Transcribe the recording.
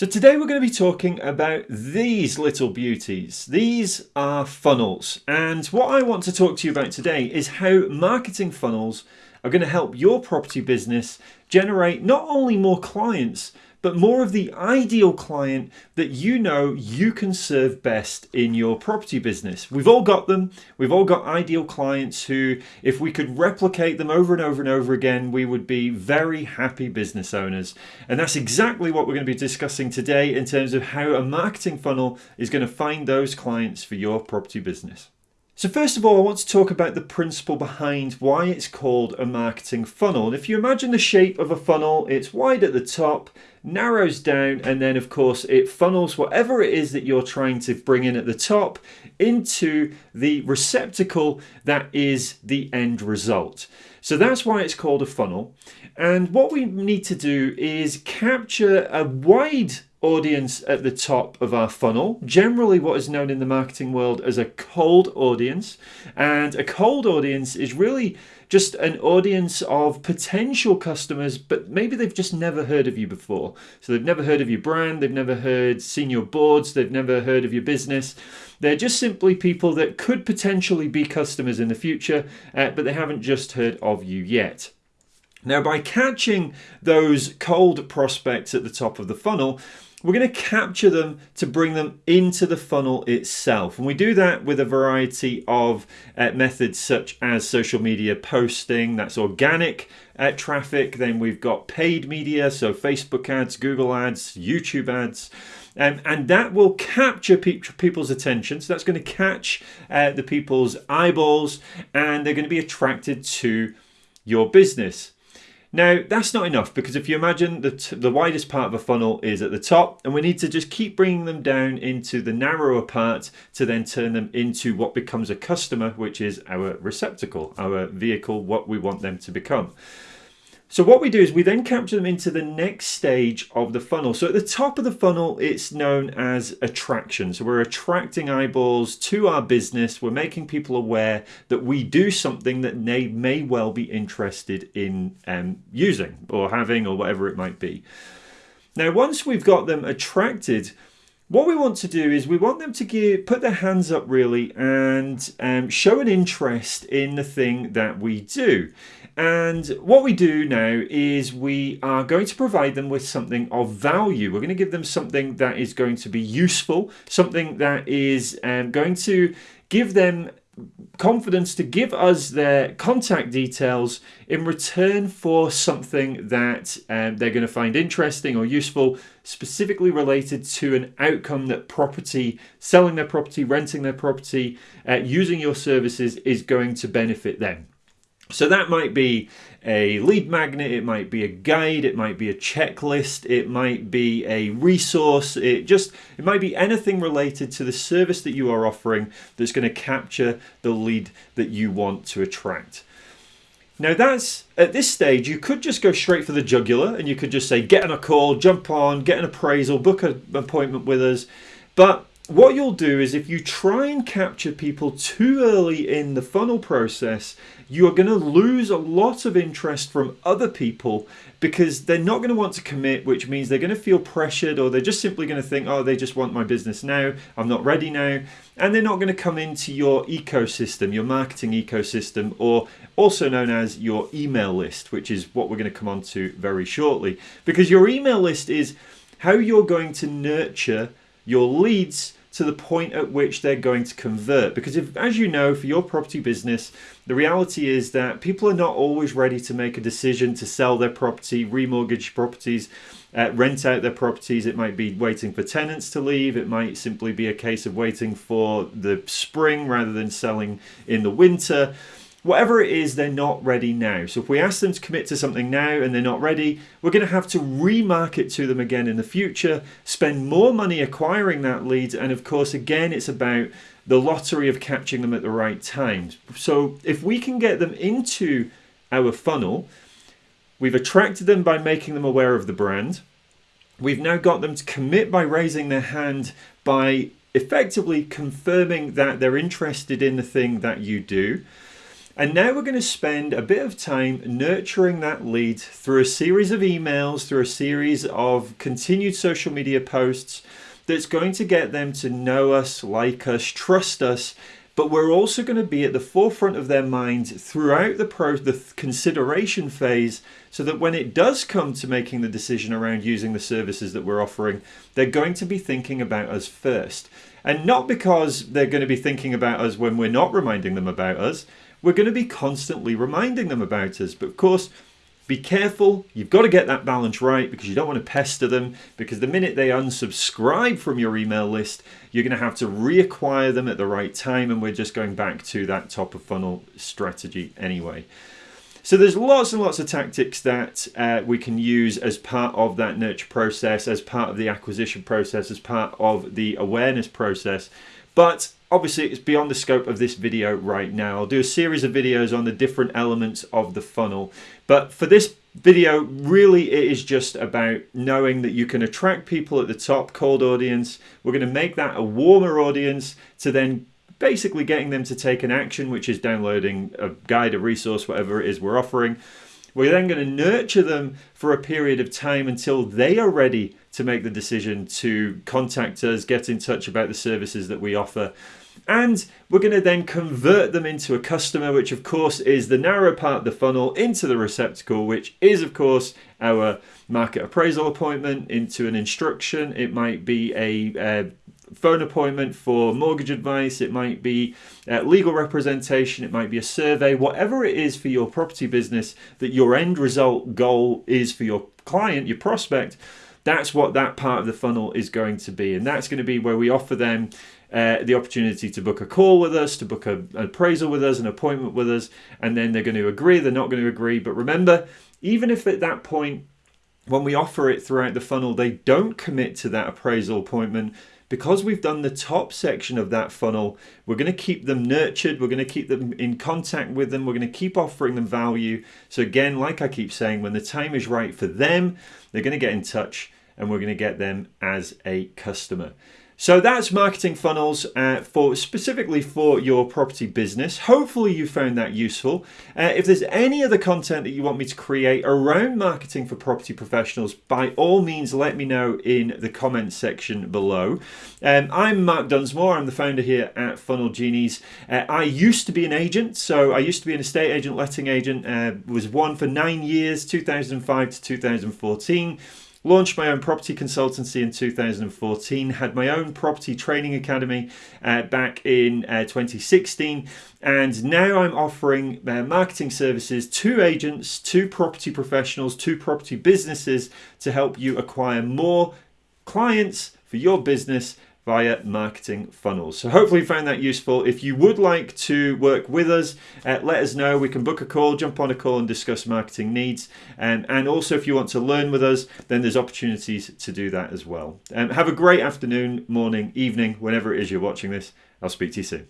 So today we're going to be talking about these little beauties. These are funnels. And what I want to talk to you about today is how marketing funnels are going to help your property business generate not only more clients, but more of the ideal client that you know you can serve best in your property business. We've all got them. We've all got ideal clients who, if we could replicate them over and over and over again, we would be very happy business owners. And that's exactly what we're going to be discussing today in terms of how a marketing funnel is going to find those clients for your property business. So first of all, I want to talk about the principle behind why it's called a marketing funnel. And if you imagine the shape of a funnel, it's wide at the top, narrows down, and then of course it funnels whatever it is that you're trying to bring in at the top into the receptacle that is the end result. So that's why it's called a funnel. And what we need to do is capture a wide audience at the top of our funnel, generally what is known in the marketing world as a cold audience. And a cold audience is really just an audience of potential customers, but maybe they've just never heard of you before. So they've never heard of your brand, they've never heard, seen your boards, they've never heard of your business. They're just simply people that could potentially be customers in the future, uh, but they haven't just heard of you yet. Now, by catching those cold prospects at the top of the funnel, we're going to capture them to bring them into the funnel itself. And we do that with a variety of uh, methods such as social media posting, that's organic uh, traffic. Then we've got paid media, so Facebook ads, Google ads, YouTube ads. Um, and that will capture pe people's attention. So that's going to catch uh, the people's eyeballs and they're going to be attracted to your business. Now, that's not enough because if you imagine that the widest part of a funnel is at the top and we need to just keep bringing them down into the narrower part to then turn them into what becomes a customer, which is our receptacle, our vehicle, what we want them to become. So what we do is we then capture them into the next stage of the funnel. So at the top of the funnel, it's known as attraction. So we're attracting eyeballs to our business. We're making people aware that we do something that they may well be interested in um, using or having or whatever it might be. Now, once we've got them attracted, what we want to do is we want them to give, put their hands up really and um, show an interest in the thing that we do. And what we do now is we are going to provide them with something of value. We're going to give them something that is going to be useful, something that is um, going to give them confidence to give us their contact details in return for something that um, they're going to find interesting or useful, specifically related to an outcome that property, selling their property, renting their property, uh, using your services is going to benefit them. So that might be a lead magnet, it might be a guide, it might be a checklist, it might be a resource, it just it might be anything related to the service that you are offering that's going to capture the lead that you want to attract. Now that's, at this stage, you could just go straight for the jugular and you could just say, get on a call, jump on, get an appraisal, book an appointment with us. But what you'll do is if you try and capture people too early in the funnel process, you are going to lose a lot of interest from other people because they're not going to want to commit, which means they're going to feel pressured or they're just simply going to think, oh, they just want my business now. I'm not ready now. And they're not going to come into your ecosystem, your marketing ecosystem, or also known as your email list, which is what we're going to come on to very shortly. Because your email list is how you're going to nurture your leads to the point at which they're going to convert. Because if, as you know, for your property business, the reality is that people are not always ready to make a decision to sell their property, remortgage properties, uh, rent out their properties. It might be waiting for tenants to leave. It might simply be a case of waiting for the spring rather than selling in the winter whatever it is, they're not ready now. So if we ask them to commit to something now and they're not ready, we're going to have to remarket to them again in the future, spend more money acquiring that lead. And of course, again, it's about the lottery of catching them at the right times. So if we can get them into our funnel, we've attracted them by making them aware of the brand. We've now got them to commit by raising their hand by effectively confirming that they're interested in the thing that you do. And now we're going to spend a bit of time nurturing that lead through a series of emails, through a series of continued social media posts that's going to get them to know us, like us, trust us, but we're also going to be at the forefront of their minds throughout the pro the consideration phase so that when it does come to making the decision around using the services that we're offering they're going to be thinking about us first. And not because they're going to be thinking about us when we're not reminding them about us we're going to be constantly reminding them about us but of course be careful, you've got to get that balance right because you don't want to pester them because the minute they unsubscribe from your email list, you're going to have to reacquire them at the right time and we're just going back to that top of funnel strategy anyway. So there's lots and lots of tactics that uh, we can use as part of that nurture process, as part of the acquisition process, as part of the awareness process. But obviously it's beyond the scope of this video right now. I'll do a series of videos on the different elements of the funnel. But for this video, really it is just about knowing that you can attract people at the top, cold audience. We're going to make that a warmer audience to then basically getting them to take an action, which is downloading a guide, a resource, whatever it is we're offering. We're then going to nurture them for a period of time until they are ready to make the decision to contact us, get in touch about the services that we offer, and we're going to then convert them into a customer, which of course is the narrow part of the funnel into the receptacle, which is of course our market appraisal appointment into an instruction. It might be a, a phone appointment for mortgage advice, it might be uh, legal representation, it might be a survey, whatever it is for your property business that your end result goal is for your client, your prospect, that's what that part of the funnel is going to be. And that's going to be where we offer them uh, the opportunity to book a call with us, to book a, an appraisal with us, an appointment with us, and then they're going to agree, they're not going to agree. But remember, even if at that point, when we offer it throughout the funnel, they don't commit to that appraisal appointment, because we've done the top section of that funnel, we're going to keep them nurtured, we're going to keep them in contact with them, we're going to keep offering them value. So, again, like I keep saying, when the time is right for them, they're going to get in touch and we're going to get them as a customer. So that's marketing funnels uh, for specifically for your property business. Hopefully you found that useful. Uh, if there's any other content that you want me to create around marketing for property professionals, by all means let me know in the comments section below. Um, I'm Mark Dunsmore. I'm the founder here at Funnel Genies. Uh, I used to be an agent, so I used to be an estate agent, letting agent. Uh, was one for nine years, 2005 to 2014. Launched my own property consultancy in 2014, had my own property training academy uh, back in uh, 2016, and now I'm offering uh, marketing services to agents, to property professionals, to property businesses to help you acquire more clients for your business via marketing funnels. So hopefully you found that useful. If you would like to work with us, uh, let us know. We can book a call, jump on a call and discuss marketing needs. Um, and also if you want to learn with us, then there's opportunities to do that as well. Um, have a great afternoon, morning, evening, whenever it is you're watching this. I'll speak to you soon.